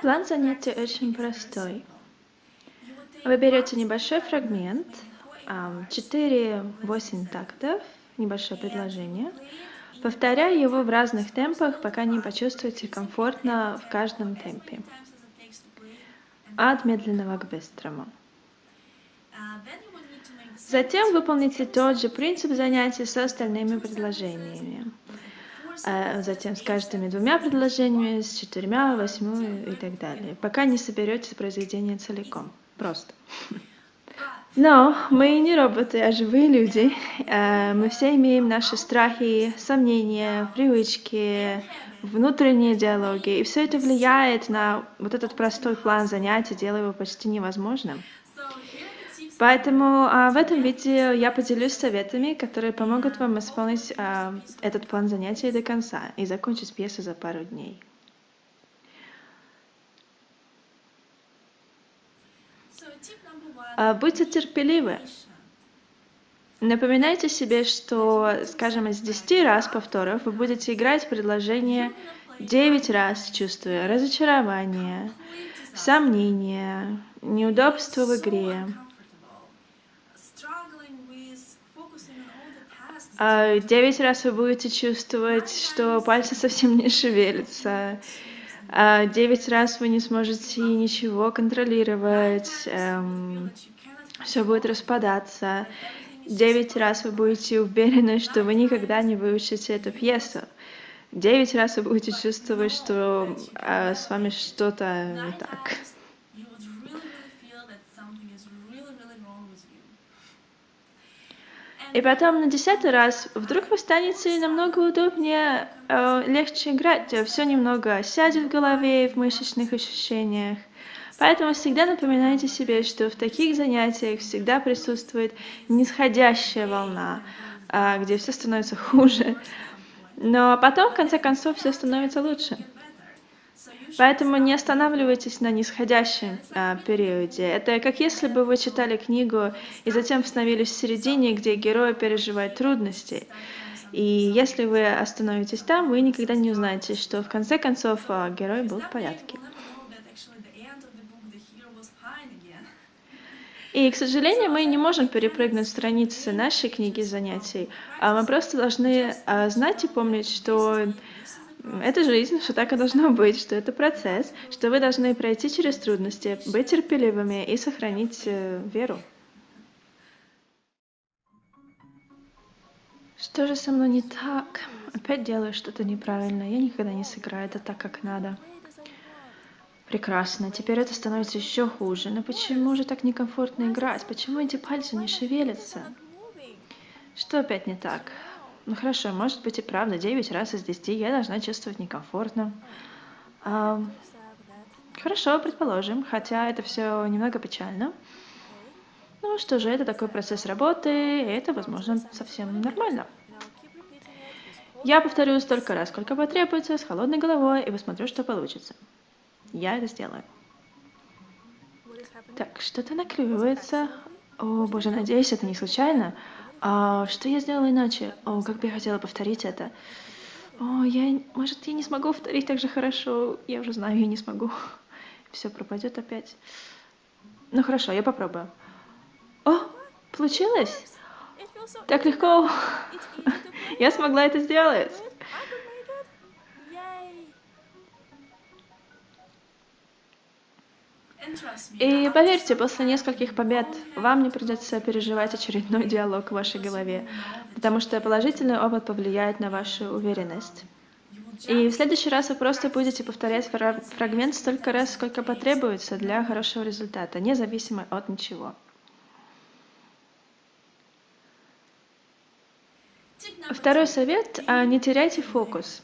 План занятий очень простой. Вы берете небольшой фрагмент, 4-8 тактов, небольшое предложение, повторяя его в разных темпах, пока не почувствуете комфортно в каждом темпе. От медленного к быстрому. Затем выполните тот же принцип занятий с остальными предложениями. А затем с каждыми двумя предложениями, с четырьмя, восьмью и так далее, пока не соберете произведение целиком. Просто. Но мы не роботы, а живые люди. Э, мы все имеем наши страхи, сомнения, привычки, внутренние диалоги. И все это влияет на вот этот простой план занятий, делая его почти невозможным. Поэтому а, в этом видео я поделюсь советами, которые помогут вам исполнить а, этот план занятий до конца и закончить пьесу за пару дней. А, будьте терпеливы. Напоминайте себе, что, скажем, из 10 раз повторов вы будете играть предложение 9 раз, чувствуя разочарование, сомнение, неудобство в игре. А девять раз вы будете чувствовать, что пальцы совсем не шевелятся. А девять раз вы не сможете ничего контролировать. Эм, все будет распадаться. Девять раз вы будете уверены, что вы никогда не выучите эту пьесу. Девять раз вы будете чувствовать, что э, с вами что-то не так. И потом на десятый раз вдруг вы станете намного удобнее, э, легче играть, все немного сядет в голове, в мышечных ощущениях. Поэтому всегда напоминайте себе, что в таких занятиях всегда присутствует нисходящая волна, э, где все становится хуже. Но потом, в конце концов, все становится лучше. Поэтому не останавливайтесь на нисходящем а, периоде. Это как если бы вы читали книгу и затем остановились в середине, где герой переживает трудности. И если вы остановитесь там, вы никогда не узнаете, что в конце концов а, герой был в порядке. И, к сожалению, мы не можем перепрыгнуть страницы нашей книги занятий. А мы просто должны а, знать и помнить, что это жизнь, что так и должно быть, что это процесс, что вы должны пройти через трудности, быть терпеливыми и сохранить э, веру. Что же со мной не так? Опять делаю что-то неправильно. Я никогда не сыграю это так, как надо. Прекрасно. Теперь это становится еще хуже. Но почему же так некомфортно играть? Почему эти пальцы не шевелятся? Что опять не так? Ну хорошо, может быть и правда, 9 раз из 10 я должна чувствовать некомфортно. А, хорошо, предположим, хотя это все немного печально. Ну что же, это такой процесс работы, и это, возможно, совсем нормально. Я повторю столько раз, сколько потребуется, с холодной головой, и посмотрю, что получится. Я это сделаю. Так, что-то наклевывается. О, боже, надеюсь, это не случайно. А, что я сделала иначе? О, как бы я хотела повторить это. О, я, может, я не смогу повторить так же хорошо. Я уже знаю, я не смогу. Все пропадет опять. Ну хорошо, я попробую. О, получилось? Так легко. Я смогла это сделать. И поверьте, после нескольких побед вам не придется переживать очередной диалог в вашей голове, потому что положительный опыт повлияет на вашу уверенность. И в следующий раз вы просто будете повторять фрагмент столько раз, сколько потребуется для хорошего результата, независимо от ничего. Второй совет – не теряйте фокус.